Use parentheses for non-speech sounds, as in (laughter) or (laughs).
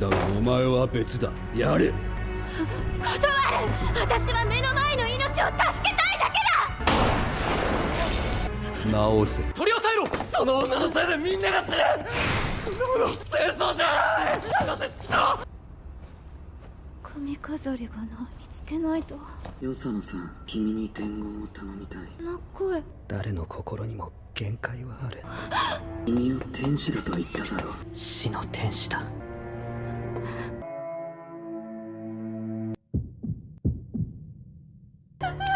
だ。がお前は別だやれ。断る私は目の前の命を助けたいだけだ直せ取り押さえろその女のせいでみんなが死ぬこの戦争じゃない博士畜生髪飾りがない見つけないとよそのさん君に伝言を頼みたいこの声誰の心にも限界はある君を天使だとは言っただろう死の天使だ Ha (laughs) ha!